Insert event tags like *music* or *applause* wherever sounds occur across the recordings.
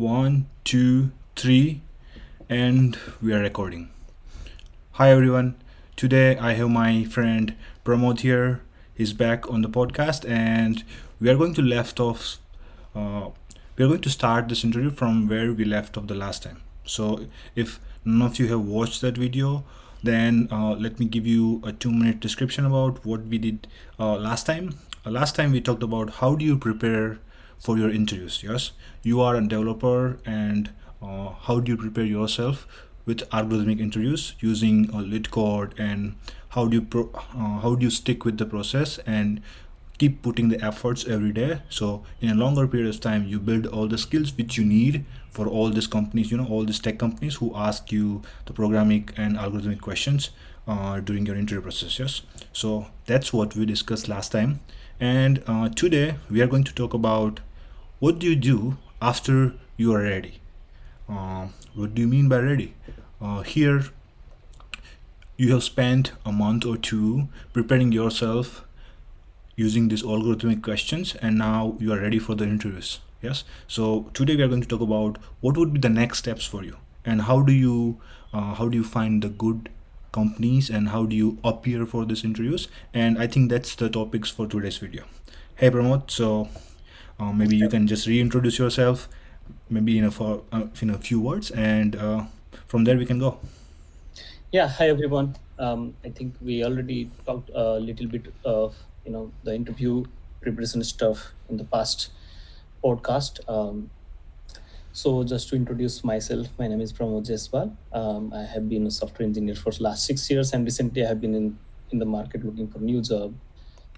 One, two, three, and we are recording. Hi everyone. Today I have my friend Pramod here. He's back on the podcast, and we are going to left off. Uh, we are going to start this interview from where we left off the last time. So if none of you have watched that video, then uh, let me give you a two-minute description about what we did uh, last time. Uh, last time we talked about how do you prepare for your interviews yes? You are a developer and uh, how do you prepare yourself with algorithmic interviews using a LeetCode and how do you pro- uh, how do you stick with the process and keep putting the efforts every day? So in a longer period of time you build all the skills which you need for all these companies you know all these tech companies who ask you the programming and algorithmic questions uh, during your interview process yes? So that's what we discussed last time. And uh, today we are going to talk about what do you do after you are ready? Uh, what do you mean by ready? Uh, here you have spent a month or two preparing yourself using these algorithmic questions and now you are ready for the interviews. Yes? So today we are going to talk about what would be the next steps for you and how do you uh, how do you find the good companies and how do you appear for these interviews? And i think that's the topics for today's video. Hey pramod so uh, maybe you can just reintroduce yourself maybe in a for uh, in a few words and uh, from there we can go Yeah, hi everyone. Um, I think we already talked a little bit of you know the interview preparation stuff in the past podcast. Um, so just to introduce myself, my name is Pramod Jaiswal. Um, I have been a software engineer for the last six years, and recently I have been in in the market looking for new job.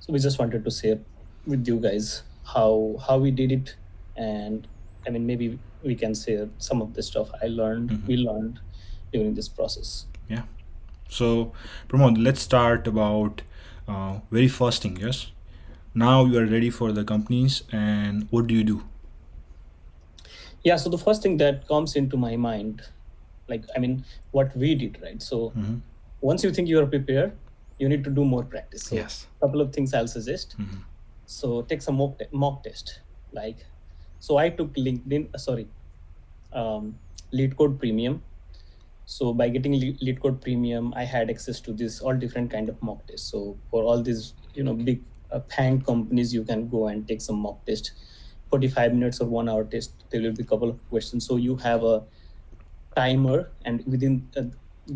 So we just wanted to share with you guys how how we did it, and I mean maybe we can share some of the stuff I learned, Mhm. we learned during this process. yeah so pramod let's start about uh, very first thing yes now you are ready for the companies and what do you do Yeah, so the first thing that comes into my mind, like, I mean, what we did, right? So Mhm. once you think you are prepared, you need to do more practice. So yes a couple of things I'll suggest. Mhm. So take some mock, mock test. Like, so I took LinkedIn, uh, sorry, um, LeetCode Premium. So by getting Le- LeetCode Premium, I had access to this all different kind of mock tests. So for all these, you know, big uh, companies, you can go and take some mock test, 45 minutes or one hour test. There will be a couple of questions. So you have a timer and within a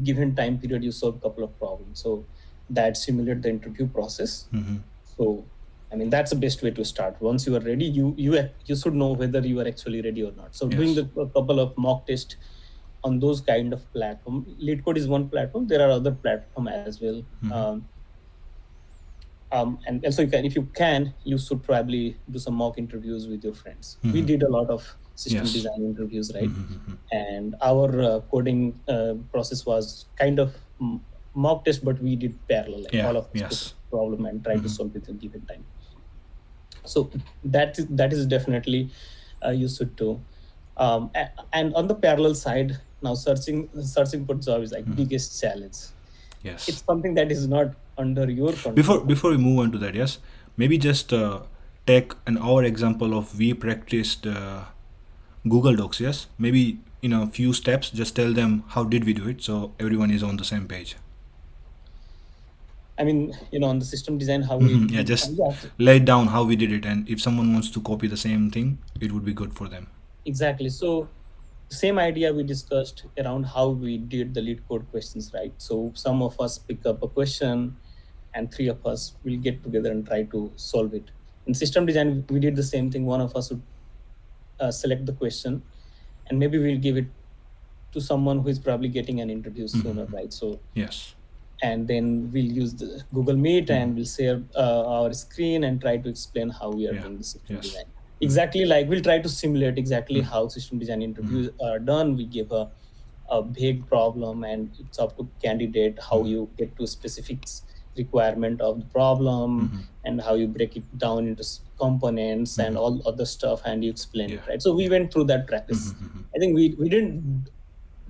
given time period, you solve a couple of problems. So that simulate the interview process. Mhm. So, I mean, that's the best way to start. Once you are ready, you you you should know whether you are actually ready or not. So, doing the a couple of mock tests on those kind of platform. LeetCode is one platform. There are other platform as well. Mhm. Um, um, and also, you can, if you can, you should probably do some mock interviews with your friends. We Mhm. did a lot of system Yes. design interviews, right? Mhm, mhm. and our uh, coding uh, process was kind of mm, mock test, but we did parallel, like Yeah, all of yes. problem and try to Mhm. solve it in given time. So that is that is definitely uh, used to. Um, and on the parallel side, now searching searching for job is like Mhm. biggest challenge. yes It's something that is not under your control. before before we move on to that yes maybe just uh, take an our example of we practiced uh, google docs yes maybe in a few steps just tell them how did we do it so everyone is on the same page I mean, you know, on the system design, how we Mhm, yeah just lay down how we did it and if someone wants to copy the same thing it would be good for them Exactly. So same idea we discussed around how we did the LeetCode questions, right? So some of us pick up a question and three of us will get together and try to solve it. In system design, we did the same thing. One of us would uh, select the question and maybe we'll give it to someone who is probably getting an interview sooner, Mhm. right? So, yes and then we'll use the Google Meet and we'll share uh, our screen and try to explain how we are Yeah. doing the system Yes. design exactly like we'll try to simulate exactly Mhm. how system design interviews are done we give a, a big problem and it's up to candidate how Mhm. you get to specifics requirement of the problem Mhm. and how you break it down into components and Mhm. all other stuff and you explain Yeah. it right so we went through that practice Mhm, mhm, i think we, we didn't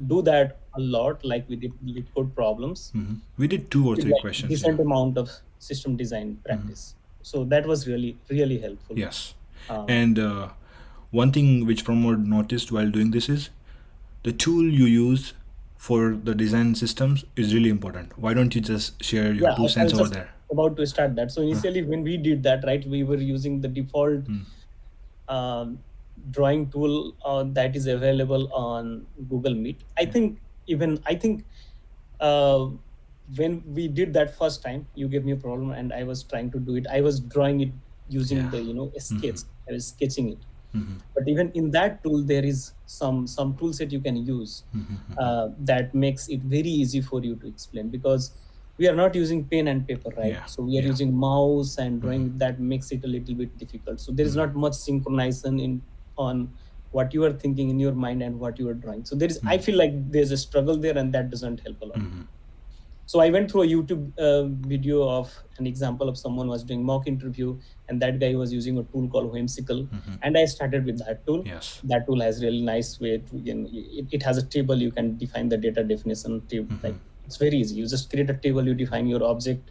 do that a lot like we did LeetCode problems mhm. we did two or three like questions decent yeah. amount of system design practice so that was really really helpful yes um, and uh, one thing which Pramod noticed while doing this is the tool you use for the design systems is really important. Why don't you just share your yeah two cents over there? about to start that so initially when we did that right we were using the default Hmm. um, drawing tool uh, that is available on google meet i Yeah. think even i think uh, when we did that first time you gave me a problem and i was trying to do it i was drawing it using Yeah. the you know a sketch i was sketching it Mhm. but even in that tool there is some some tool set you can use Mhm. uh, that makes it very easy for you to explain because we are not using pen and paper right Yeah, so we are yeah. using mouse and drawing Mhm. that makes it a little bit difficult so there is Mhm. not much synchronization in on what you are thinking in your mind and what you are drawing so there is i Mhm. feel like there's a struggle there and that doesn't help a lot Mhm. so i went through a youtube uh, video of an example of someone was doing mock interview and that guy was using a tool called whimsical Mhm. and i started with that tool Yes. that tool has really nice way to you know, it, it has a table you can define the data definition table Mhm. like it's very easy you just create a table you define your object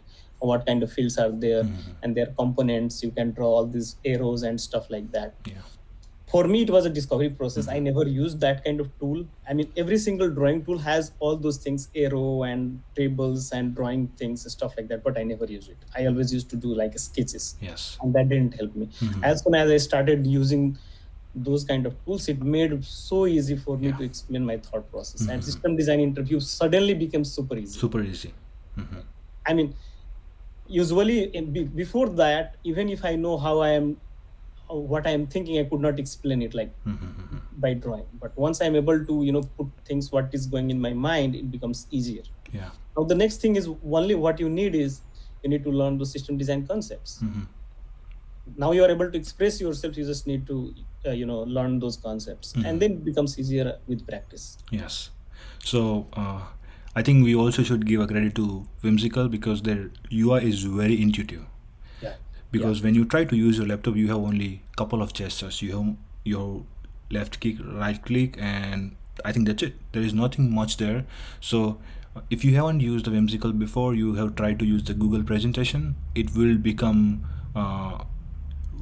what kind of fields are there Mhm. and their components you can draw all these arrows and stuff like that Yeah. For me it was a discovery process i Mhm. never used that kind of tool i mean every single drawing tool has all those things arrow and tables and drawing things and stuff like that but i never used it i always used to do like sketches Yes. and that didn't help me Mhm. as soon as i started using those kind of tools it made it so easy for me Yeah. to explain my thought process and Mhm. system design interview suddenly became super easy Super easy. Mhm. i mean usually in, be, before that even if i know how i am what i am thinking i could not explain it like Mhm. by drawing but once i'm able to you know put things what is going in my mind it becomes easier Yeah. now the next thing is only what you need is you need to learn the system design concepts Mhm. now you are able to express yourself you just need to uh, you know learn those concepts Mhm. and then it becomes easier with practice Yes. So uh, I think we also should give a credit to Whimsical because their UI is very intuitive. Yeah Because when you try to use your laptop, you have only a couple of gestures. You have your left click, right click, and I think that's it. There is nothing much there. So if you haven't used the Whimsical before, you have tried to use the Google presentation. It will become. Uh,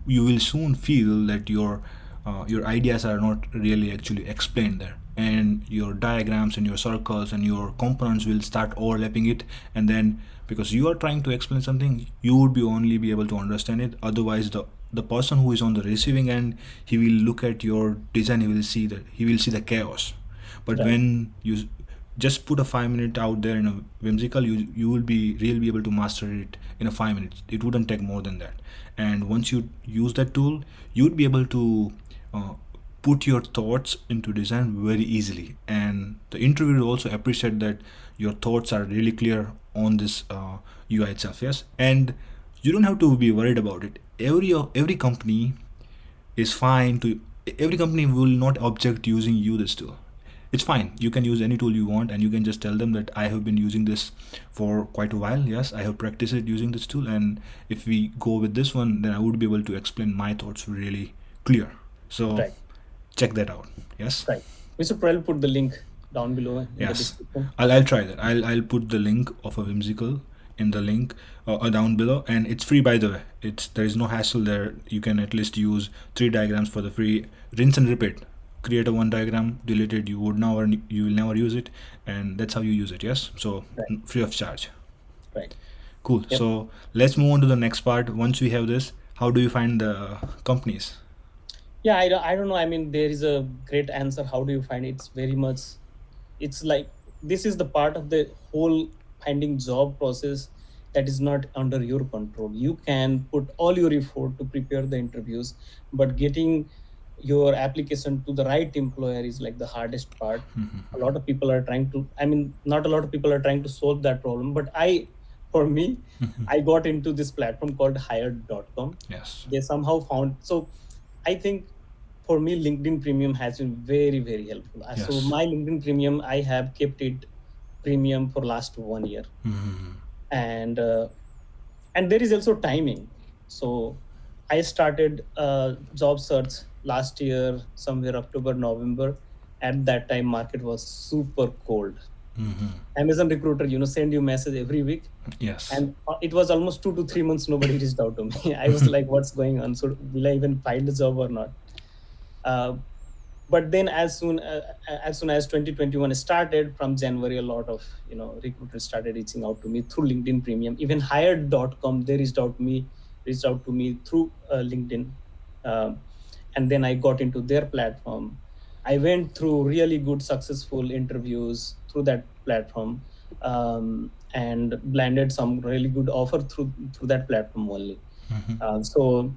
you will soon feel that your uh, your ideas are not really actually explained there. And your diagrams and your circles and your components will start overlapping it. And then because you are trying to explain something you would be only be able to understand it. Otherwise the the person who is on the receiving end he will look at your design he will see that he will see the chaos. But Right. when you just put a five minute out there in a whimsical you you will be really be able to master it in a five minutes. It wouldn't take more than that. And once you use that tool you'd be able to uh, put your thoughts into design very easily. And the interviewer will also appreciate that your thoughts are really clear on this uh, ui itself yes? And you don't have to be worried about it. Every every company is fine to every company will not object using you this tool. It's fine. You can use any tool you want and you can just tell them that i have been using this for quite a while yes? I have practiced it using this tool and if we go with this one then i would be able to explain my thoughts really clear so Right. check that out. Yes? Right. Should probably put the link down below in Yes. description. I'll, I'll try that. I'll i'll put the link of a whimsical in the link uh, uh, down below. And it's free by the way. It's there is no hassle there. You can at least use three diagrams for the free rinse and repeat. Create a one diagram delete it. You would never you will never use it. And that's how you use it. Yes? So Right. free of charge. Right. Cool. Yep. so let's move on to the next part. Once we have this how do you find the companies yeah I, don't- I don't know. I mean there is a great answer. How do you find it? it's very much it's like this is the part of the whole finding job process that is not under your control. You can put all your effort to prepare the interviews but getting your application to the right employer is like the hardest part. Mm-hmm. A lot of people are trying to i mean not a lot of people are trying to solve that problem but i for me mm-hmm. i got into this platform called hired.com yes. They somehow found so i think for me linkedin premium has been very very helpful. Uh, so my linkedin premium i have kept it premium for last one year. Mhm. and uh, and there is also timing. So i started uh, job search last year somewhere october november. At that time market was super cold. Mhm. amazon recruiter you know send you message every week. Yes. And it was almost two to three months nobody reached out to me. *laughs* I was *laughs* like what's going on? So will i even find a job or not but then as soon uh, as soon as 2021 started from january a lot of you know recruiters started reaching out to me through linkedin premium. Even hired.com they reached out to me reached out to me through uh, linkedin. Um, and then i got into their platform. I went through really good successful interviews through that platform um, and landed some really good offer through through that platform only. Mhm. uh, so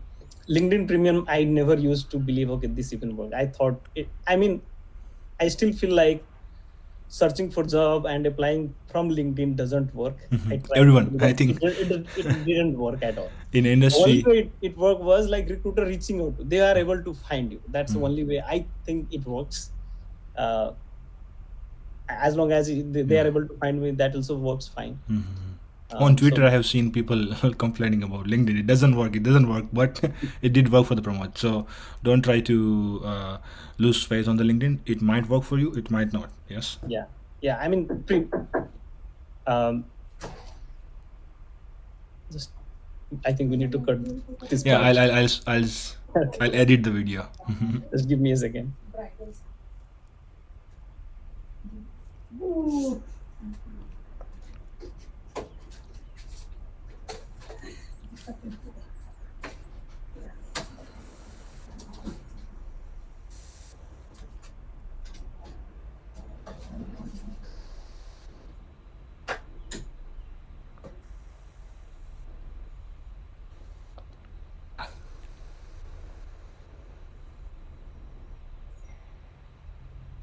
LinkedIn Premium, I never used to believe, okay, this even work. I thought, it, I mean, I still feel like searching for job and applying from LinkedIn doesn't work. Mhm. I tried, Everyone, I think. it, it, it didn't work at all. In industry, way it, it worked was like recruiter reaching out. They are able to find you. That's the Mhm. only way I think it works. Uh, as long as they, they are Mhm. able to find me, that also works fine. Um, on Twitter, so- I have seen people *laughs* complaining about LinkedIn. It doesn't work. It doesn't work, but *laughs* it did work for the Pramod. So don't try to uh, lose faith on the LinkedIn. It might work for you. It might not. Yes. yeah yeah i mean pre, um just i think we need to cut this Yeah. part. I'll I'll I'll I'll, *laughs* I'll edit the video. just give me a second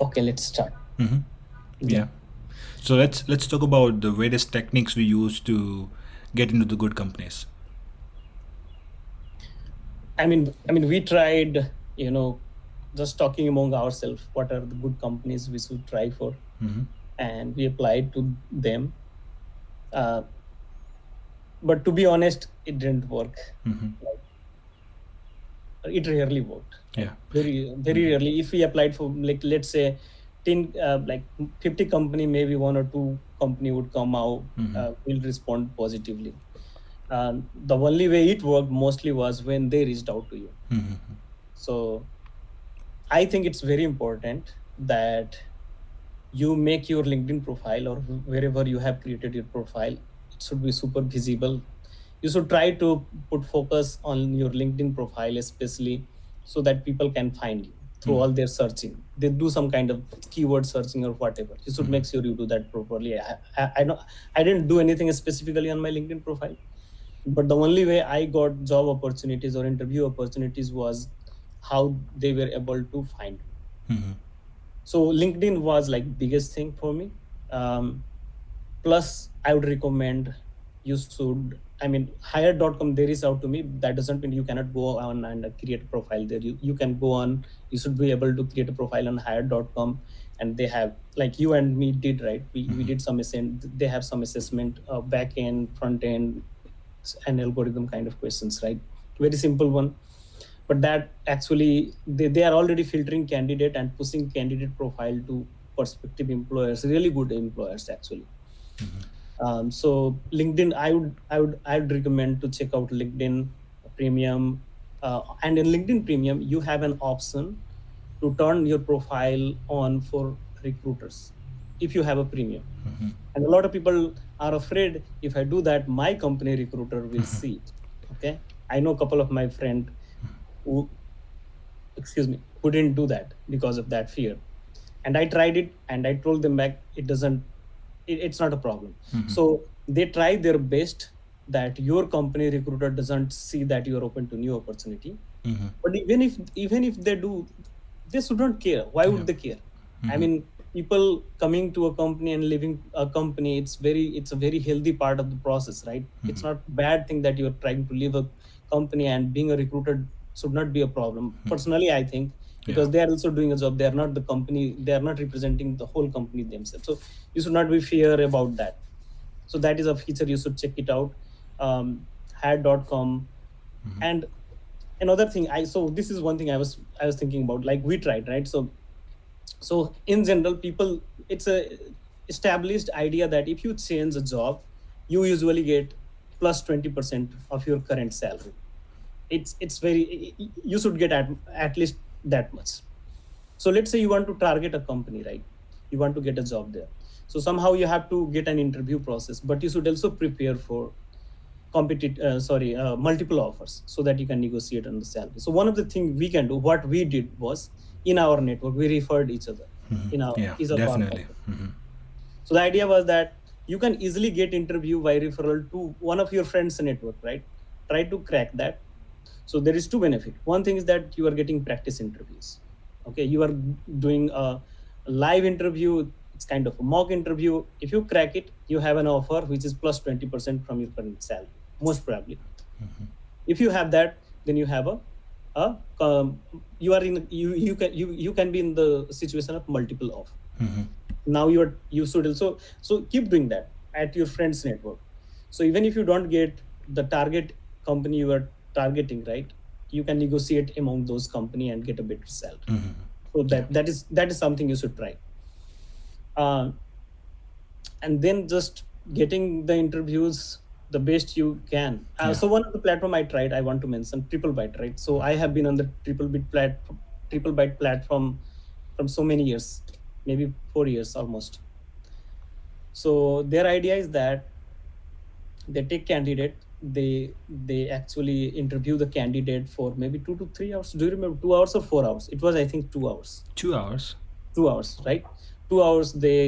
okay let's start hmm Yeah. So let's let's talk about the various techniques we use to get into the good companies. I mean i mean we tried you know just talking among ourselves what are the good companies we should try for. Hmm and we applied to them. Uh, but to be honest it didn't work. Hmm it rarely worked. Yeah. very very rarely. If we applied for like let's say 10 uh, like 50 company maybe one or two company would come out Mhm. uh, will respond positively um, the only way it worked mostly was when they reached out to you. Hmm so i think it's very important that you make your linkedin profile or wherever you have created your profile. It should be super visible. You should try to put focus on your linkedin profile especially so that people can find you through Mhm. all their searching. They do some kind of keyword searching or whatever. You should Mhm. make sure you do that properly. I, I, I know i didn't do anything specifically on my linkedin profile but the only way i got job opportunities or interview opportunities was how they were able to find me. Hmm so linkedin was like biggest thing for me. Um, plus i would recommend you should i mean hire.com they reach out to me. That doesn't mean you cannot go on and create a profile there. You, you can go on. You should be able to create a profile on hire.com and they have like you and me did right? We, we Mhm. did some they have some assessment uh, back end front end and algorithm kind of questions right? Very simple one. But that actually they, they are already filtering candidate and pushing candidate profile to prospective employers really good employers actually. Um, so linkedin i would i would i would recommend to check out linkedin premium. Uh, and in linkedin premium you have an option to turn your profile on for recruiters if you have a premium. Hmm and a lot of people are afraid if i do that my company recruiter will see it. Okay? I know a couple of my friend who excuse me who didn't do that because of that fear. And i tried it and i told them back it doesn't it, it's not a problem. Mhm. so they try their best that your company recruiter doesn't see that you are open to new opportunity. Hmm but even if even if they do they shouldn't care. Why would Yeah. they care? I Mhm. mean people coming to a company and leaving a company it's very it's a very healthy part of the process right? It's Mhm. not bad thing that you're trying to leave a company and being a recruiter should not be a problem. Personally i think because Yeah. they are also doing a job they are not the company they are not representing the whole company themselves. So you should not be fear about that. So that is a feature you should check it out. Um, hire.com Mhm. and another thing i so this is one thing i was i was thinking about like we tried right? So so in general people it's a established idea that if you change a job you usually get plus 20% of your current salary. It's it's very you should get at, at least that much. So let's say you want to target a company right? You want to get a job there. So somehow you have to get an interview process but you should also prepare for competitive uh, sorry uh, multiple offers so that you can negotiate on the salary. So one of the things we can do what we did was in our network we referred each other Mhm. in our yeah, definitely. Mhm. so the idea was that you can easily get interview by referral to one of your friends network right? Try to crack that. So there is two benefit. One thing is that you are getting practice interviews. Okay you are doing a live interview it's kind of a mock interview. If you crack it you have an offer which is plus 20% from your current salary most probably Mhm. if you have that then you have a, a um, you are in you you can you you can be in the situation of multiple offer Mhm. now you're you should also so keep doing that at your friends network so even if you don't get the target company you are targeting right you can negotiate among those company and get a better salary Mhm. so that that is that is something you should try uh, and then just getting the interviews the best you can. Uh, Yeah. so one of the platform i tried i want to mention triple byte right? So i have been on the triple byte platform triple byte platform from so many years maybe four years almost. So their idea is that they take candidate they they actually interview the candidate for maybe two to three hours. Do you remember? Two hours or four hours? It was i think two hours. Two hours. two hours right? Two hours they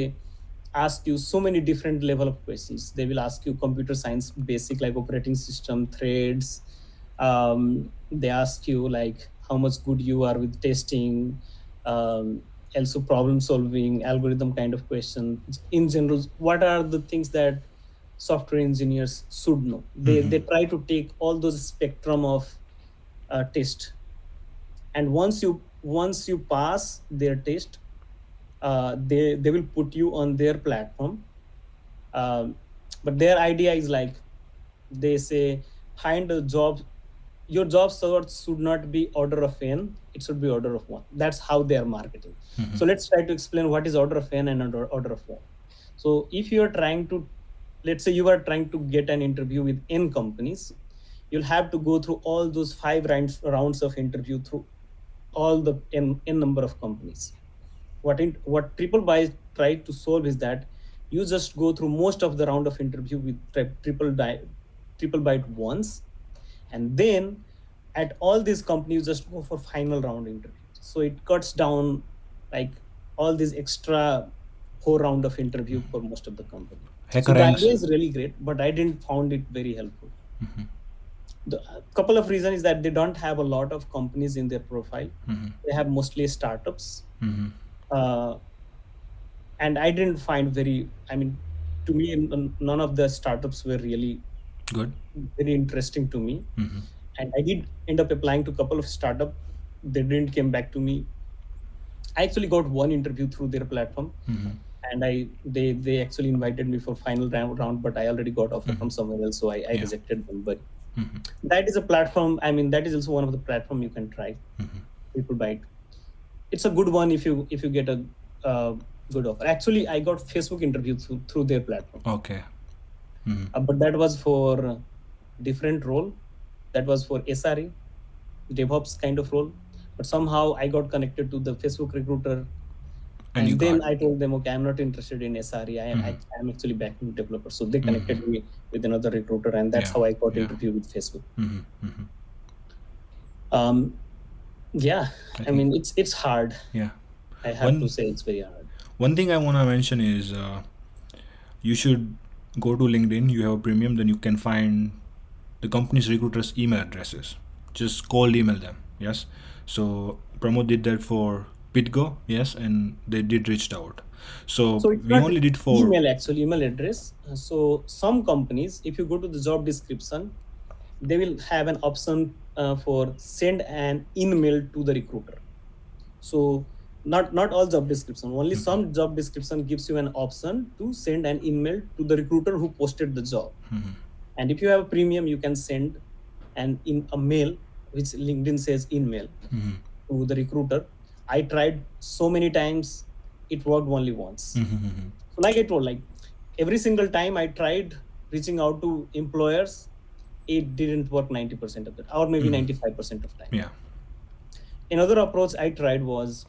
ask you so many different level of questions. They will ask you computer science basic like operating system threads. Um, they ask you like how much good you are with testing um, also problem solving algorithm kind of question. In general what are the things that software engineers should know? They, Mhm. they try to take all those spectrum of uh, test. And once you once you pass their test uh, they they will put you on their platform. Um, but their idea is like they say find a job. Your job search should not be order of n it should be order of one. That's how they are marketing. Mhm. so let's try to explain what is order of n and order, order of one. So if you are trying to let's say you are trying to get an interview with n companies you'll have to go through all those five rounds rounds of interview through all the n, n number of companies what in, what triple byte tried to solve is that you just go through most of the round of interview with tri- triple di- triple byte once and then at all these companies just go for final round interviews so it cuts down like all these extra four round of interview for most of the company so Hacker the idea is really great but i didn't found it very helpful Mhm. the a couple of reasons is that they don't have a lot of companies in their profile Mhm. they have mostly startups Mhm. Uh, and i didn't find very i mean to me none of the startups were really Good. very interesting to me Mhm. and i did end up applying to a couple of startup they didn't came back to me i actually got one interview through their platform Mhm. and i they they actually invited me for final round, round but i already got offer Mhm. from somewhere else so i, I Yeah. rejected them but Mhm. that is a platform i mean that is also one of the platform you can try Mhm. triple byte it's a good one if you if you get a uh, good offer actually i got facebook interview through, through their platform Okay. Mhm. Uh, but that was for different role that was for sre devops kind of role but somehow i got connected to the facebook recruiter And and, then got. i told them okay i'm not interested in sre i am Mhm. I, am actually backend developer so they connected me with another recruiter and that's Yeah, how i got yeah. interview with facebook Mhm. Mhm. um yeah I i mean it's it's hard Yeah. i have One- to say it's very hard One thing I want to mention is uh, you should go to LinkedIn. You have a premium, then you can find the company's recruiters' email addresses. Just cold email them. Yes. So Pramod did that for Pitgo. Yes, and they did reached out. So, So it's we only did for email actually email address so some companies if you go to the job description they will have an option uh, for send an email to the recruiter so not not all job description only Mhm. some job description gives you an option to send an email to the recruiter who posted the job Mhm. and if you have a premium you can send an in a mail which linkedin says email Mhm. to the recruiter i tried so many times it worked only once Mhm. Mhm. so like I told, like every single time I tried reaching out to employers, it didn't work 90% of the or maybe Mhm. 95% of time. Yeah. another approach I tried was,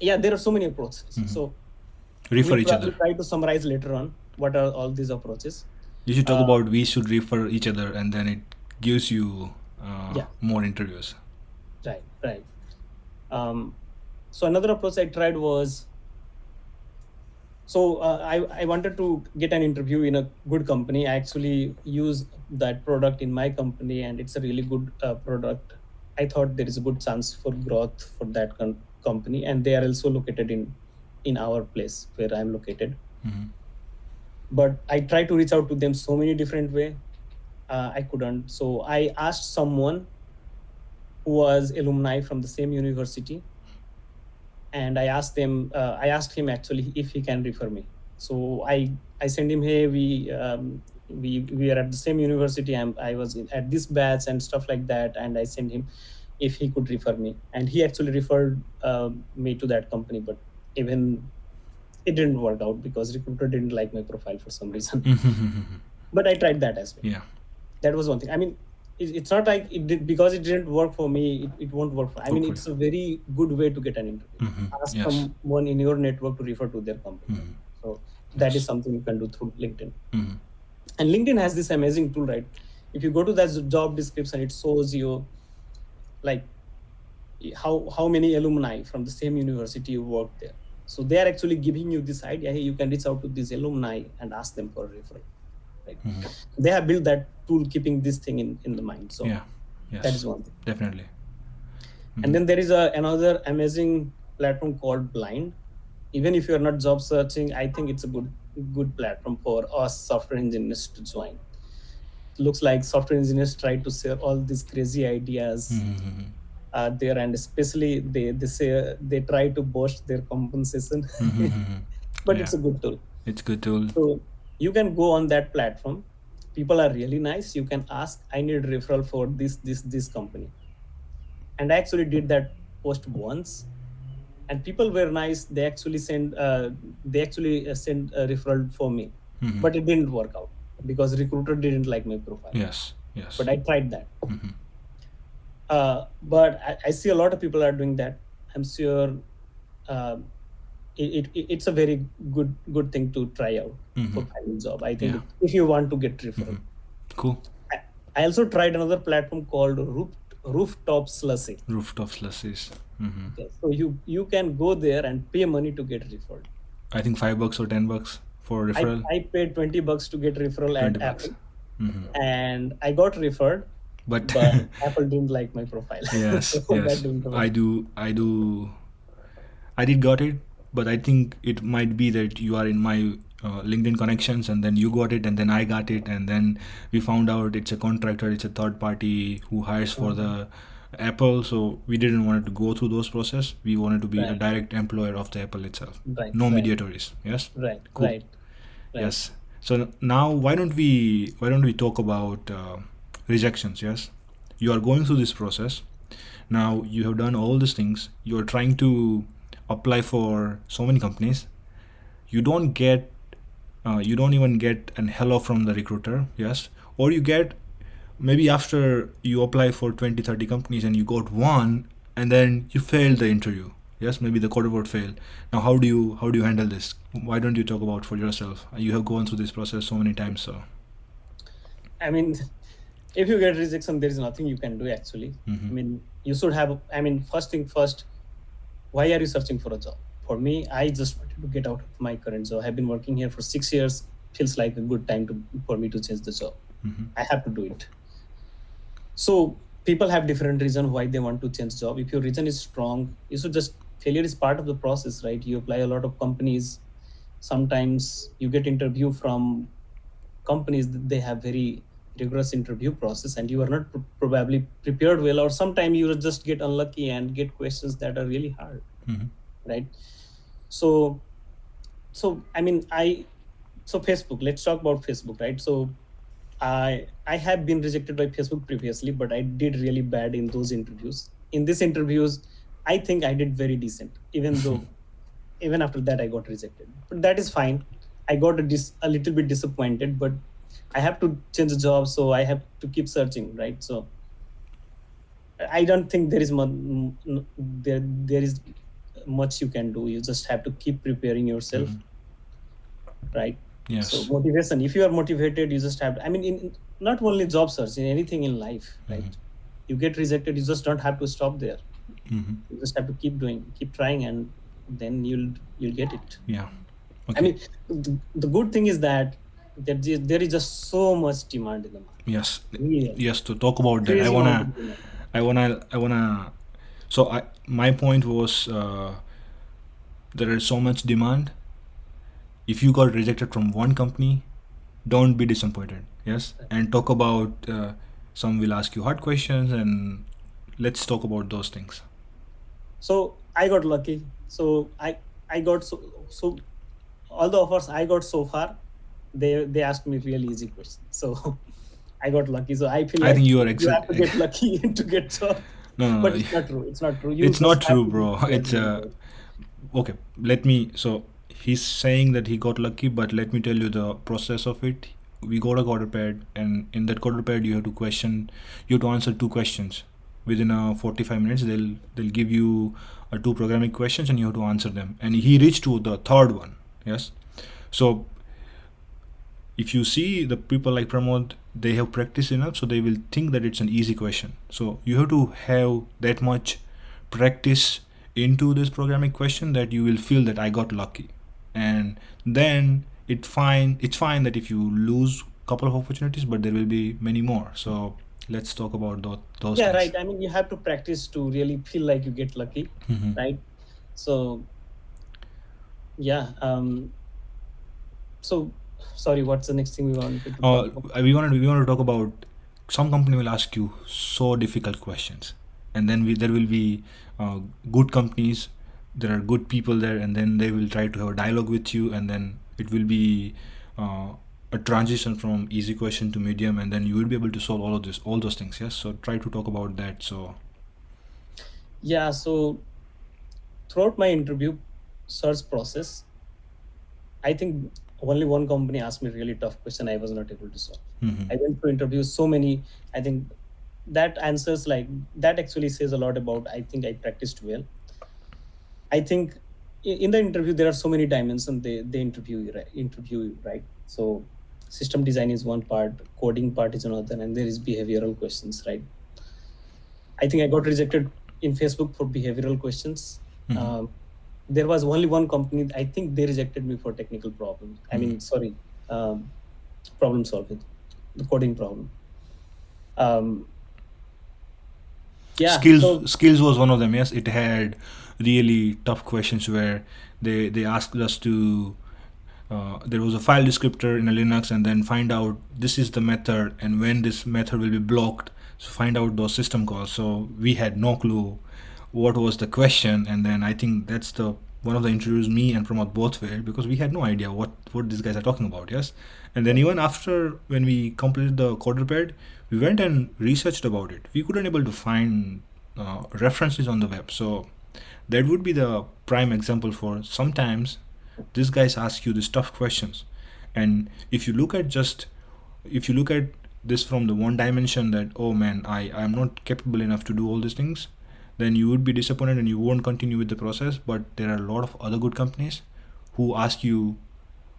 yeah, there are so many approaches. Mhm. So Refer each other. Try to summarize later on what are all these approaches. You should talk Uh, about we should refer each other, and then it gives you uh, Yeah. more interviews. Right, right. Um, so another approach I tried was so uh, I, I wanted to get an interview in a good company. I actually use that product in my company, and it's a really good uh, product. I thought there is a good chance for growth for that com- company, and they are also located in in our place where I'm located. Mhm. But I tried to reach out to them so many different way. Uh, I couldn't. So I asked someone who was alumni from the same university and i asked them uh, i asked him actually if he can refer me. So i i sent him hey we um, we we are at the same university I'm, i was in, at this batch and stuff like that and i sent him if he could refer me. And he actually referred uh, me to that company but even it didn't work out because recruiter didn't like my profile for some reason. *laughs* But i tried that as well. Yeah. that was one thing. I mean it's not like it did because it didn't work for me it, it won't work for i mean it's a very good way to get an interview Mhm. ask Yes. someone in your network to refer to their company Mhm. so that Yes. is something you can do through linkedin Mhm. and linkedin has this amazing tool right if you go to that job description it shows you like how how many alumni from the same university you work there so they are actually giving you this idea hey you can reach out to these alumni and ask them for a referral right Mhm. they have built that tool keeping this thing in in the mind so Yeah. Yes. that is one thing Definitely. and then there is a another amazing platform called blind even if you are not job searching i think it's a good good platform for us software engineers to join looks like software engineers try to share all these crazy ideas Mhm. uh, there and especially they they say they try to boast their compensation Mhm. *laughs* but Yeah. it's a good tool It's a good tool. so you can go on that platform people are really nice you can ask i need referral for this this this company and i actually did that post once and people were nice they actually sent uh, they actually sent a referral for me Mhm. but it didn't work out because recruiter didn't like my profile yes. Yes. but i tried that Mhm. uh, but I, I see a lot of people are doing that i'm sure uh, it, it, it's a very good good thing to try out for Mhm. finding job i think Yeah. if you want to get referral Mhm. Cool. I, I also tried another platform called roof, rooftop slushie Rooftop slushies. Mhm. so you you can go there and pay money to get referred I think five bucks or ten bucks for referral. I paid 20 bucks to get referral at 20 bucks. apple Mhm. and i got referred But, but *laughs* apple didn't like my profile yes, *laughs* So yes. I do, I do, I did got it, but I think it might be that you are in my uh, LinkedIn connections, and then you got it, and then I got it, and then we found out it's a contractor, it's a third party who hires for the Apple, so we didn't want to go through those process. We wanted to be a direct employer of the Apple itself, Right, no right. mediatories. Yes. right Cool. right right Yes. So now, why don't we why don't we talk about uh, rejections? Yes, you are going through this process. Now you have done all these things. You are trying to apply for so many companies. You don't get, uh, you don't even get an hello from the recruiter. Yes, or you get maybe after you apply for 20 30 companies and you got one and then you failed the interview yes maybe the code word failed now how do you how do you handle this why don't you talk about for yourself you have gone through this process so many times so i mean if you get rejection there is nothing you can do actually Mhm. i mean you should have i mean first thing first why are you searching for a job? For me i just wanted to get out of my current job. I've been working here for six years. Feels like a good time to for me to change the job. Mhm. i have to do it. So people have different reason why they want to change job. If your reason is strong you should just failure is part of the process right? You apply a lot of companies. Sometimes you get interview from companies that they have very rigorous interview process and you are not pr- probably prepared well or sometimes you just get unlucky and get questions that are really hard Mhm. right? So so i mean i so facebook let's talk about facebook right? So i i have been rejected by facebook previously but i did really bad in those interviews. In these interviews i think i did very decent even *laughs* though even after that i got rejected. But that is fine. I got a, dis- a little bit disappointed but i have to change the job so i have to keep searching right so I don't think there is mu- m- there there is much you can do. You just have to keep preparing yourself, right? Yes. So motivation. If you are motivated, you just have. I mean, in not only job search, in anything in life, right? You get rejected, you just don't have to stop there. Mhm. You just have to keep doing, keep trying, and then you'll you'll get it. Yeah. Okay. I mean, the, the good thing is that that there there is just so much demand in the market. yes. Really, Yes. To talk about that, I wanna. amount of demand. I wanna I wanna so I my point was uh, there is so much demand. If you got rejected from one company, don't be disappointed. Yes, and talk about uh, some will ask you hard questions and let's talk about those things. So I got lucky. So I I got so so all the offers I got so far, they they asked me really easy questions. So *laughs* I got lucky. So I feel I like think you are you have to get lucky *laughs* to get job. No, no, But no. it's not true. It's not true. You It's not true, bro. It's uh, okay. Let me. So he's saying that he got lucky, but let me tell you the process of it. We got a CoderPad, and in that CoderPad, you have to question. You have to answer two questions within a forty-five minutes. They'll they'll give you uh, two programming questions, and you have to answer them. And he reached to the third one. Yes. So if you see the people like Pramod, they have practiced enough, so they will think that it's an easy question. So you have to have that much practice into this programming question that you will feel that I got lucky, and then it fine. It's fine that if you lose couple of opportunities, but there will be many more. So let's talk about those. those Yeah, things. right. I mean, you have to practice to really feel like you get lucky, Mhm. right? So yeah. Um. So sorry. What's the next thing we want to Uh, talk about? we wanted we want to talk about some company will ask you so difficult questions, and then we there will be uh, good companies. There are good people there, and then they will try to have a dialogue with you, and then it will be uh, a transition from easy question to medium, and then you will be able to solve all of this, all those things. Yes. So try to talk about that. So Yeah. So throughout my interview search process, I think only one company asked me really tough question. I was not able to solve. mhm. I went to interview so many. I think that answers like that actually says a lot about. I think I practiced well. I think in the interview there are so many dimensions they they interview you right interview you right. So system design is one part, coding part is another, and there is behavioral questions right. I think I got rejected in Facebook for behavioral questions. Mhm. Um, there was only one company. I think they rejected me for technical problems. I mean, sorry, um, problem solving, the coding problem. Um, yeah. skills so- skills was one of them yes it had really tough questions where they they asked us to uh, there was a file descriptor in a linux and then find out this is the method and when this method will be blocked so find out those system calls so we had no clue what was the question and then i think that's the one of the interviews me and Pramod both failed because we had no idea what what these guys are talking about yes? And then even after when we completed the CoderPad we went and researched about it. We couldn't able to find uh, references on the web. So that would be the prime example for sometimes these guys ask you these tough questions. And if you look at just if you look at this from the one dimension that oh man i i'm not capable enough to do all these things then you would be disappointed and you won't continue with the process but there are a lot of other good companies who ask you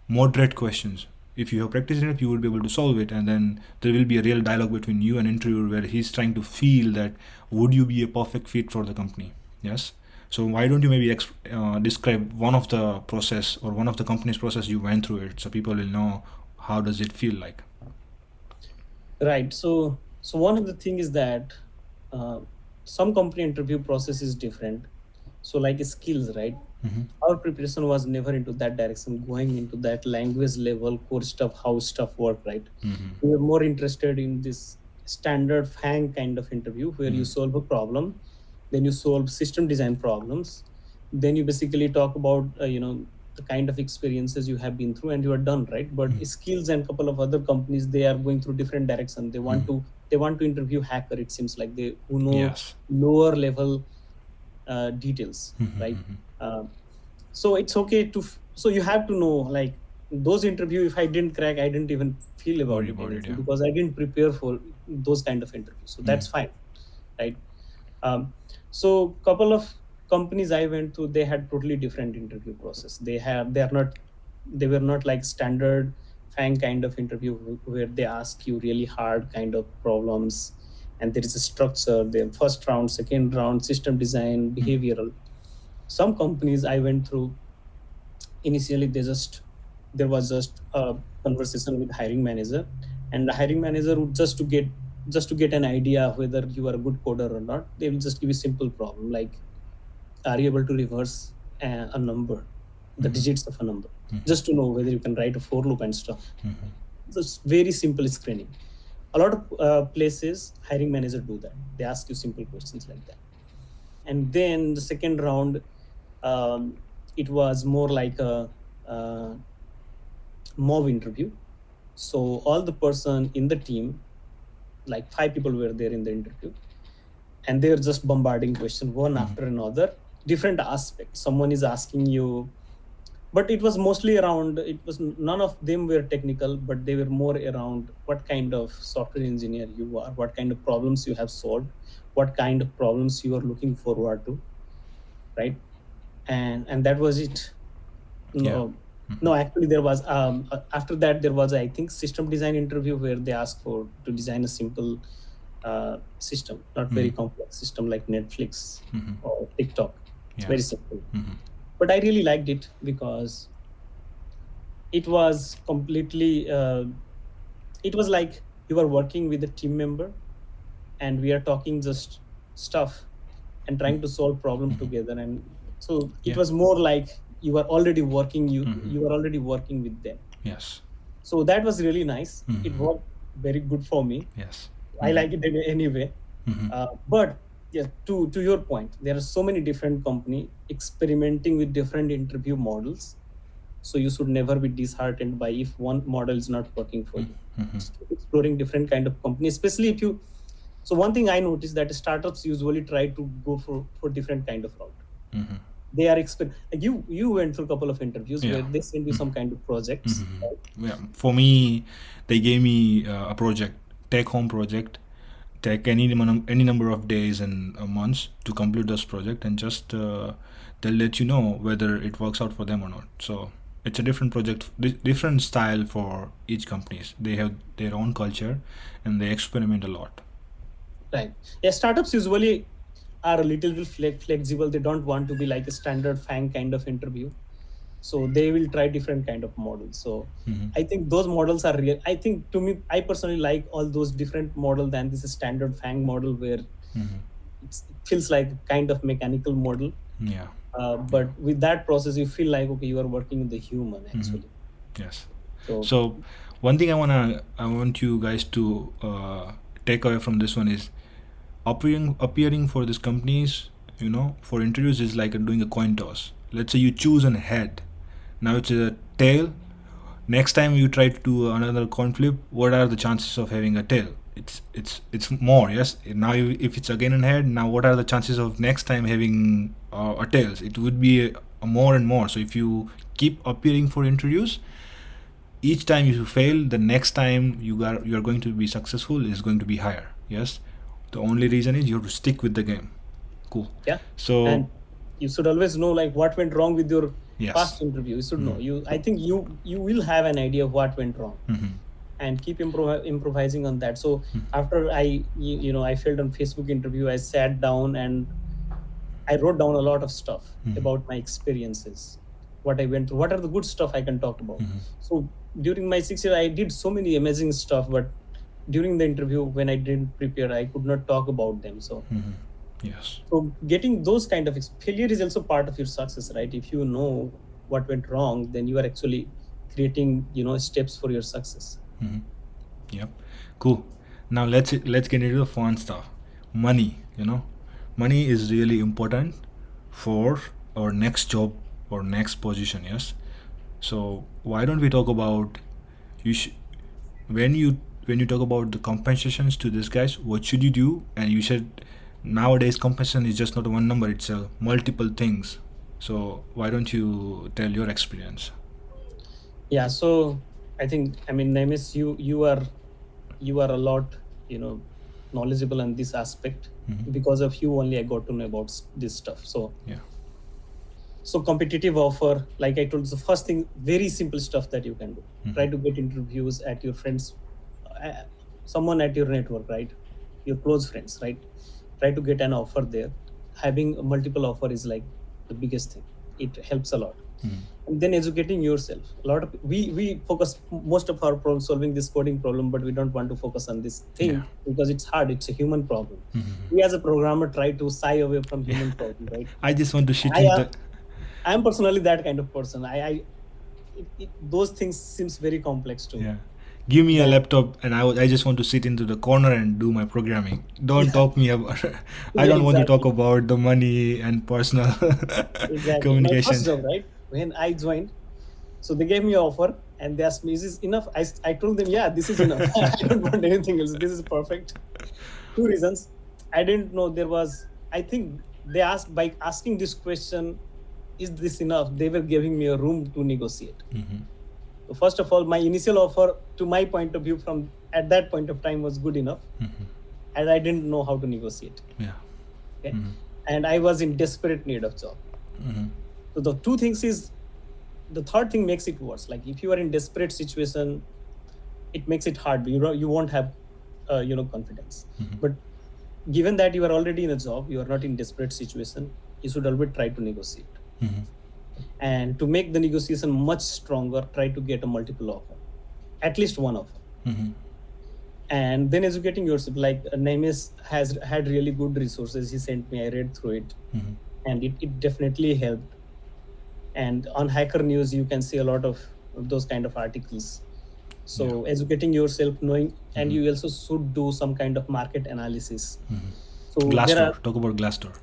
moderate questions. If you have practiced enough you will be able to solve it and then there will be a real dialogue between you and interviewer where he's trying to feel that would you be a perfect fit for the company? Yes? So why don't you maybe uh, describe one of the process or one of the company's process you went through it so people will know how does it feel like? Right. So so one of the thing is that uh, some company interview process is different so like skills right Mhm. our preparation was never into that direction going into that language level core stuff how stuff work right Mhm. we were more interested in this standard FAANG kind of interview where you Mhm. solve a problem then you solve system design problems then you basically talk about uh, you know the kind of experiences you have been through and you are done right but Mhm. skills and couple of other companies they are going through different direction they want Mhm. to they want to interview hacker it seems like they who know yes lower level uh, details Mhm, right mhm. uh, so it's okay to f- so you have to know like those interview if i didn't crack i didn't even feel about Worry it, about it, yeah. because i didn't prepare for those kind of interviews so that's Mm. fine right Um, so couple of companies I went to, they had totally different interview process. They have they are not they were not like standard FAANG kind of interview where they ask you really hard kind of problems. And there is a structure, the first round, second round, system design, hmm. behavioral. Some companies I went through initially they just there was just a conversation with hiring manager. And the hiring manager would just to get just to get an idea whether you are a good coder or not they will just give you simple problem like are you able to reverse a, a number the digits of a number just to know whether you can write a for loop and stuff. Mhm. so it's very simple screening. A lot of uh, places hiring manager do that. They ask you simple questions like that. And then the second round um, it was more like a, uh mob interview. So all the person in the team like five people were there in the interview. And they were just bombarding question one Mhm. after another. Different aspects someone is asking you but it was mostly around it was none of them were technical but they were more around what kind of software engineer you are what kind of problems you have solved what kind of problems you are looking forward to right and and that was it no Mhm. no actually there was um after that there was i think system design interview where they asked for to design a simple uh, system not very Mhm. complex system like netflix Mhm. or tiktok it's Yeah. very simple Mhm. But I really liked it because it was completely. Uh, it was like you were working with a team member, and we are talking just stuff and trying to solve problem Mhm. together. And so it Yeah. was more like you were already working. You Mhm. you were already working with them. Yes. So that was really nice. It Mhm. worked very good for me. Yes. I like it any- *laughs* anyway. Mhm. Uh, but yeah, to to your point, there are so many different company experimenting with different interview models. So you should never be disheartened by if one model is not working for you. Mhm. Exploring different kind of company, especially if you. So one thing I noticed that startups usually try to go for for different kind of route. Mhm. They are exper- like you you went through a couple of interviews Yeah. where they send you some kind of projects. Mhm. right? Yeah. For me, they gave me uh, a project, take home project, take any any number of days and uh, months to complete this project, and just uh, they'll let you know whether it works out for them or not. So it's a different project, different style for each companies. They have their own culture, and they experiment a lot. Right. Yeah, startups usually are a little bit flex- flexible. They don't want to be like a standard FAANG kind of interview. So they will try different kind of models. So Mhm. I think those models are real. I think to me, I personally like all those different model than this standard FAANG model where Mhm. it's, it feels like kind of mechanical model. Yeah. Uh, but with that process, you feel like okay, you are working with the human actually. Yes. So, So one thing I wanna I want you guys to uh, take away from this one is appearing appearing for these companies, you know, for interviews is like doing a coin toss. Let's say you choose an head. Now it's a tail. Next time you try to do another coin flip, what are the chances of having a tail? It's it's it's more yes. Now you, if it's again an head, now what are the chances of next time having uh, a tails? It would be a, a more and more. So if you keep appearing for interviews, each time you fail the next time you are you are going to be successful is going to be higher yes the only reason is you have to stick with the game cool yeah. so and you should always know like what went wrong with your yes past interview. You should know. Mhm. You, I think you you will have an idea of what went wrong. Mhm. and keep improv- improvising on that so Mhm. after i you, you know i failed on facebook interview i sat down and i wrote down a lot of stuff Mhm. about my experiences what i went through what are the good stuff i can talk about Mhm. so during my six years i did so many amazing stuff but during the interview when i didn't prepare i could not talk about them so. Yes so getting those kind of failure is also part of your success right if you know what went wrong then you are actually creating you know steps for your success Mhm. Yep. Cool. Now let's let's get into the fun stuff. Money. You know, money is really important for our next job or next position. Yes. So why don't we talk about you sh- when you when you talk about the compensations to these guys? What should you do? And you said nowadays compensation is just not one number; it's a multiple things. So why don't you tell your experience? yeah so i think i mean Nemes, you you are you are a lot you know knowledgeable on this aspect Mhm. because of you only i got to know about this stuff so Yeah. so competitive offer like i told you, the first thing very simple stuff that you can do Mhm. try to get interviews at your friends uh, someone at your network right your close friends right try to get an offer there. Having a multiple offer is like the biggest thing. It helps a lot. Mhm. and then educating yourself. A lot of we we focus most of our problem solving this coding problem but we don't want to focus on this thing Yeah. because it's hard. It's a human problem. Mhm. we as a programmer try to shy away from human problem right? *laughs* I just want to shit I am- i am personally that kind of person. I, I it, it, those things seems very complex to me. Yeah. Give me a laptop and I, I just want to sit into the corner and do my programming. Don't Yeah. talk me about. *laughs* I Yeah, don't want to talk about the money and personal *laughs* exactly my communication. first job right when i joined so they gave me an offer and they asked me is this enough i, I told them yeah this is enough *laughs* i don't want anything else this is perfect two reasons i didn't know there was i think they asked by asking this question is this enough they were giving me a room to negotiate Mhm. so first of all my initial offer to my point of view from at that point of time was good enough Mhm. and i didn't know how to negotiate Yeah. okay Mhm. and i was in desperate need of job Mhm. so the two things is the third thing makes it worse like if you are in desperate situation it makes it hard you you won't have uh, you know confidence Mhm. but given that you are already in a job you are not in desperate situation you should always try to negotiate Mhm. And to make the negotiation much stronger try to get a multiple offer at least one offer Mhm. and then educating yourself like uh, has had really good resources he sent me i read through it Mhm. and it, it definitely helped and on hacker news you can see a lot of those kind of articles so educating yourself knowing and Mhm. you also should do some kind of market analysis Mhm. so Glassdoor. are Talk about Glassdoor.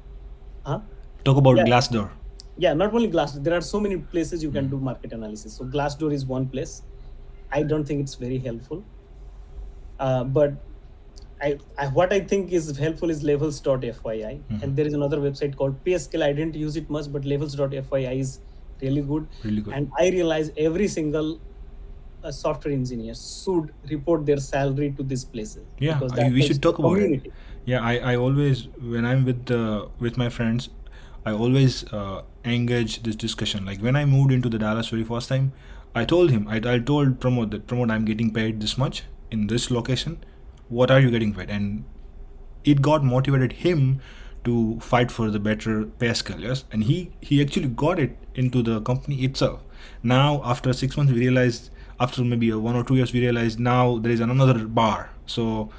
huh? Talk about Yeah. Glassdoor. Yeah not only glassdoor there are so many places you can do market analysis. So glassdoor is one place. I don't think it's very helpful. Uh, but I, I what i think is helpful is levels.fyi Mhm. and there is another website called payscale i didn't use it much but levels.fyi is really good. Really good. and i realize every single uh, software engineer should report their salary to these places. Yeah, we should talk about it. yeah I, I always when i'm with the with my friends i always uh, engage this discussion. Like when i moved into the dallas very first time i told him i, I told Pramod that Pramod i'm getting paid this much in this location. What are you getting paid? And it got motivated him to fight for the better pay scale yes? And he he actually got it into the company itself. Now after six months we realized after maybe one or two years we realized now there is another bar. So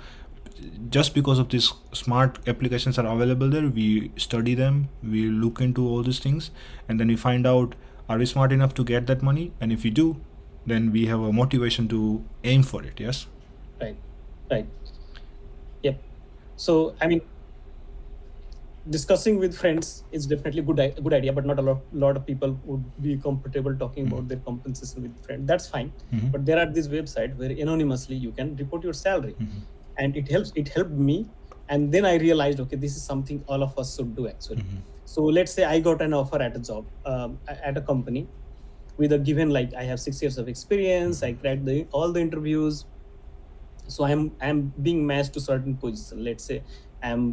just because of these smart applications are available there we study them we look into all these things and then we find out are we smart enough to get that money? And if we do then we have a motivation to aim for it yes? Right right. Yep. So i mean discussing with friends is definitely good good idea but not a lot, lot of people would be comfortable talking about their compensation with friends that's fine. Mhm. but there are these websites where anonymously you can report your salary. Mhm. And it helps it helped me. And then i realized okay this is something all of us should do actually. Mhm. so let's say i got an offer at a job um, at a company with a given like i have six years of experience i cracked the, all the interviews. So i'm i'm being matched to certain position. Let's say i'm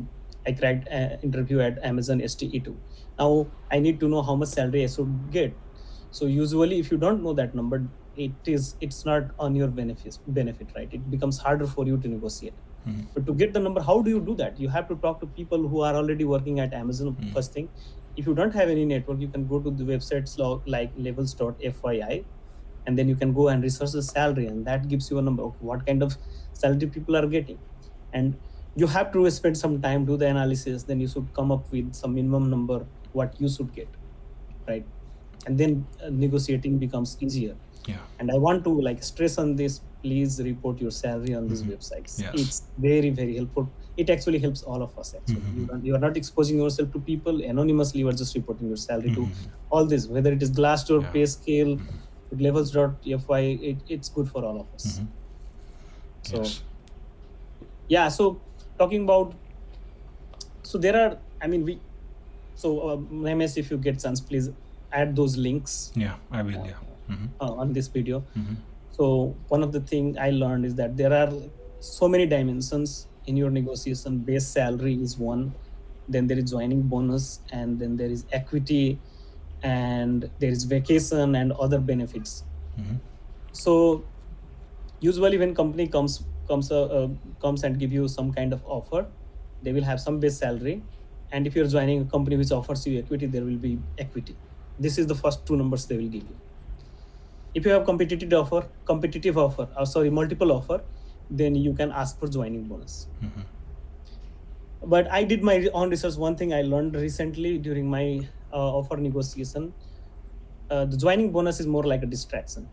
i cracked an interview at amazon SDE2 now i need to know how much salary i should get so usually if you don't know that number it is it's not on your benefit benefit right? It becomes harder for you to negotiate. Mhm. but to get the number how do you do that? You have to talk to people who are already working at amazon Mm. first thing. If you don't have any network you can go to the websites like levels.fyi and then you can go and research the salary and that gives you a number of what kind of salary people are getting. And you have to spend some time do the analysis then you should come up with some minimum number what you should get right and then uh, negotiating becomes easier yeah and i want to like stress on this please report your salary on these Mhm. websites Yes. it's very very helpful it actually helps all of us actually Mhm. you, are, you are not exposing yourself to people anonymously you are just reporting your salary Mhm. to all this whether it is glassdoor Yeah. payscale Mhm. levels.fy it, it's good for all of us Mhm. so yes yeah so talking about so there are i mean we so uh, ms if you get chance please add those links yeah i will yeah Mhm. uh, on this video Mhm. so one of the thing i learned is that there are so many dimensions in your negotiation base salary is one then there is joining bonus and then there is equity and there is vacation and other benefits Mhm. so usually when company comes comes uh, uh, comes and give you some kind of offer they will have some base salary and if you're joining a company which offers you equity there will be equity this is the first two numbers they will give you. If you have competitive offer competitive offer uh, sorry multiple offer then you can ask for joining bonus. Mhm. but i did my own research. One thing i learned recently during my uh, offer negotiation uh, the joining bonus is more like a distraction.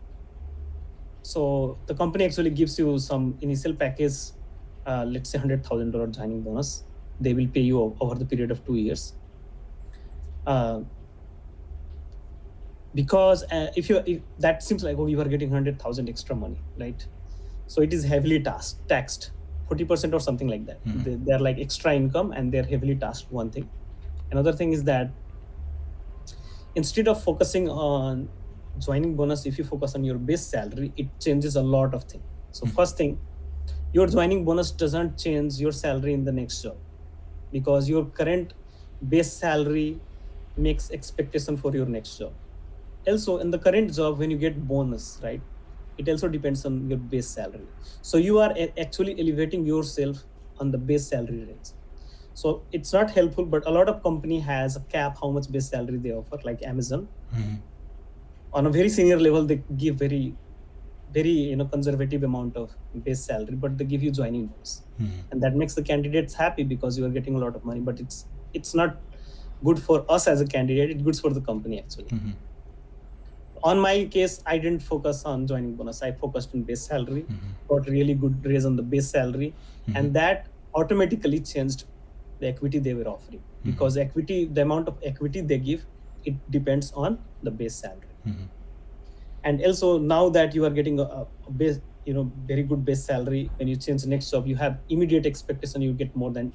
So the company actually gives you some initial package uh, let's say $100000 joining bonus. They will pay you over the period of two years. Uh, because uh, if you if that seems like oh you are getting 100000 extra money right? So it is heavily taxed taxed 40% or something like that. Mhm. they, they're like extra income and they're heavily taxed one thing. Another thing is that instead of focusing on joining bonus if you focus on your base salary it changes a lot of things. So Mhm. first thing your joining bonus doesn't change your salary in the next job. Because your current base salary makes expectation for your next job also in the current job when you get bonus right it also depends on your base salary so you are actually elevating yourself on the base salary range so it's not helpful but a lot of company has a cap how much base salary they offer like amazon Mhm. on a very senior level they give very very you know conservative amount of base salary but they give you joining bonus Mhm. and that makes the candidates happy because you are getting a lot of money but it's it's not good for us as a candidate it's good for the company actually Mhm. On my case i didn't focus on joining bonus i focused on base salary Mhm. got really good raise on the base salary Mhm. and that automatically changed the equity they were offering because equity the amount of equity they give it depends on the base salary Mhm. and also now that you are getting a, a base you know very good base salary when you change the next job you have immediate expectation you get more than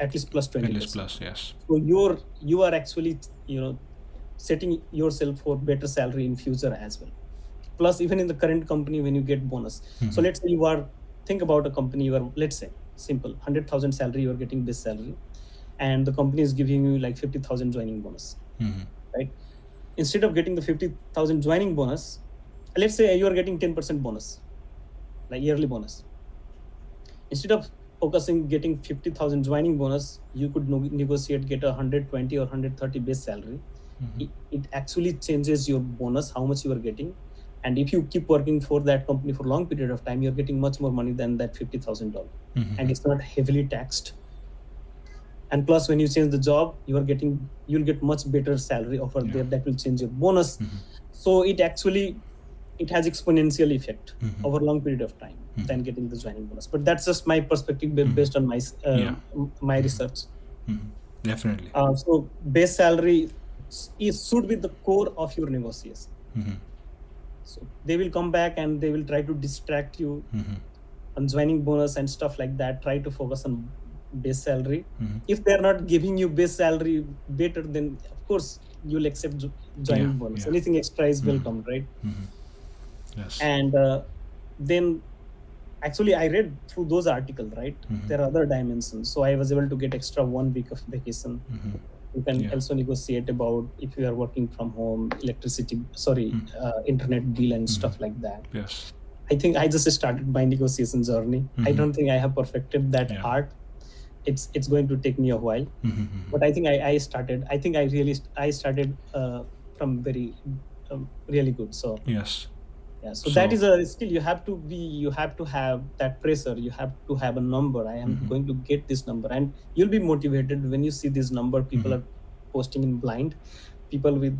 at least plus 20 At least plus, yes. so you're you are actually you know setting yourself for better salary in future as well plus even in the current company when you get bonus so Mhm. let's say you are think about a company you are let's say simple 100000 salary you are getting base salary and the company is giving you like 50000 joining bonus Mhm. right instead of getting the 50000 joining bonus let's say you are getting 10% bonus like yearly bonus instead of focusing getting 50000 joining bonus you could no- negotiate get a 120 or 130 base salary. It, it actually changes your bonus how much you are getting and if you keep working for that company for long period of time you're getting much more money than that $50000 Mhm. and it's not heavily taxed and plus when you change the job you are getting you'll get much better salary offer Yeah. there that will change your bonus Mhm. so it actually it has exponential effect Mhm. over long period of time Mhm. than getting the joining bonus but that's just my perspective Mhm. based on my uh, Yeah. my research. Definitely. uh, so base salary is should be the core of your negotiation Mhm. so they will come back and they will try to distract you Mhm. on joining bonus and stuff like that try to focus on base salary Mhm. if they're not giving you base salary better then of course you'll accept jo- joining Yeah, bonus yeah. anything extra is Mhm. welcome right Mhm. Yes. and uh, then actually i read through those articles right Mhm. there are other dimensions so i was able to get extra one week of vacation Mhm. You can Yeah. also negotiate about if you are working from home electricity sorry Mm. uh, internet deal and Mhm. stuff like that Yes. i think i just started my negotiation journey i Mhm. don't think i have perfected that Yeah. art it's it's going to take me a while Mhm. Mhm. but i think i, I started i think i really st- i started uh, from very um, really good so Yes. Yeah so, that So- is a skill you have to be you have to have that pressure you have to have a number i am Mhm. going to get this number and you'll be motivated when you see this number people Mhm. are posting in blind people with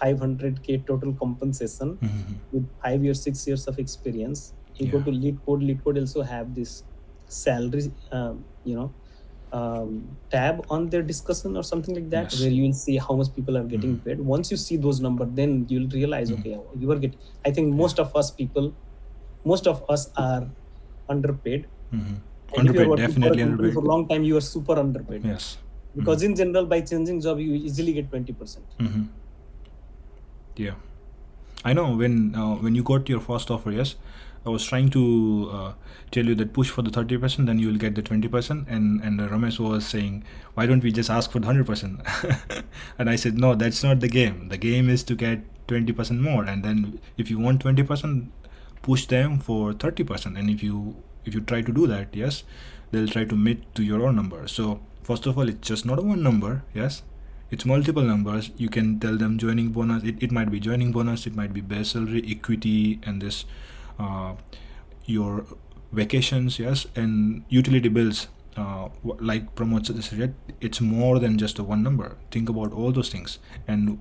500k total compensation Mhm. with five years six years of experience you go to lead code LeetCode also have this salary um, you know um, tab on their discussion or something like that Yes. where you will see how much people are getting Mhm. paid. Once you see those numbers then you'll realize Mhm. okay you are getting i think most of us people most of us are underpaid. You're Underpaid, definitely for a for a long time you are super underpaid. Yes. because in general by changing job you easily get 20% hmm. Yeah, I know when uh, when you got your first offer, yes, I was trying to uh, tell you that push for the 30%, then you will get the 20%. And, and Ramesh was saying, why don't we just ask for the 100%? *laughs* and I said, no, that's not the game. The game is to get 20% more. And then if you want 20%, push them for 30%. And if you if you try to do that, yes, they'll try to meet to your own number. So first of all, it's just not one number, yes, it's multiple numbers you can tell them joining bonus it, it might be joining bonus it might be base salary equity and this your vacations yes and utility bills uh, like Pramod suggested it's more than just a one number. Think about all those things. And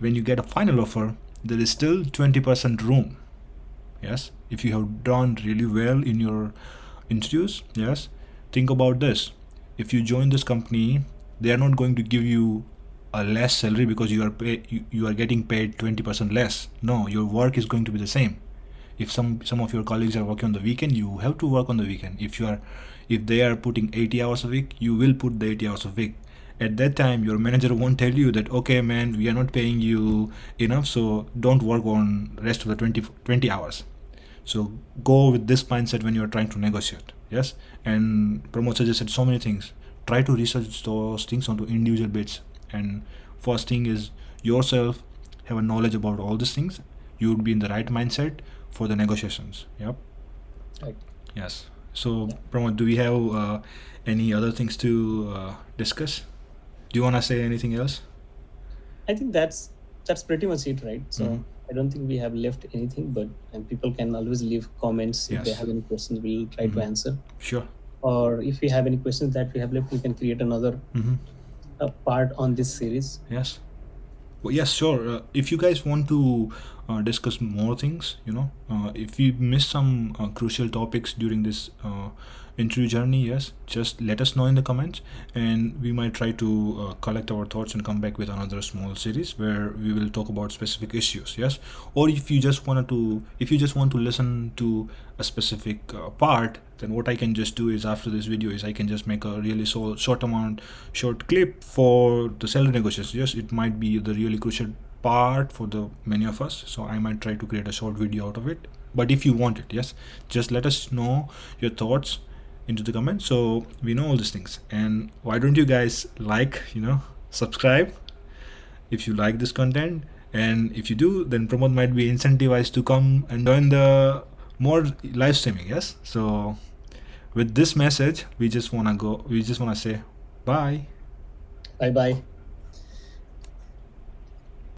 when you get a final offer there is still 20% room yes? If you have done really well in your interviews yes? Think about this. If you join this company they are not going to give you a less salary because you are pay, you, you are getting paid 20% less. No your work is going to be the same if some some of your colleagues are working on the weekend you have to work on the weekend. If you are if they are putting 80 hours a week you will put the 80 hours a week. At that time your manager won't tell you that okay man we are not paying you enough so don't work on rest of the 20 20 hours. So go with this mindset when you're trying to negotiate yes? And Pramod suggested so many things. Try to research those things onto individual bits. And first thing is yourself have a knowledge about all these things you would be in the right mindset for the negotiations yep Right. yes so Pramod, do we have uh, any other things to uh, discuss do you want to say anything else I think that's that's pretty much it, right? So Mhm. I don't think we have left anything, but and people can always leave comments if they have any questions. We'll try Mhm. to answer. sure Or if we have any questions that we have left, we can create another mm-hmm. uh, part on this series. Yes. Well, yes, sure. Uh, if you guys want to uh, discuss more things, you know, uh, if you miss some uh, crucial topics during this uh, interview journey, yes, just let us know in the comments, and we might try to uh, collect our thoughts and come back with another small series where we will talk about specific issues. Yes, or if you just wanted to, if you just want to listen to a specific uh, part, then what I can just do is after this video is I can just make a really so short amount, short clip for the salary negotiations. Yes, it might be the really crucial part for the many of us. So I might try to create a short video out of it. But if you want it, yes, just let us know your thoughts into the comments so we know all these things. And why don't you guys like, you know, subscribe if you like this content and if you do then Pramod might be incentivized to come and join the more live streaming yes so with this message we just want to go we just want to say bye Bye bye.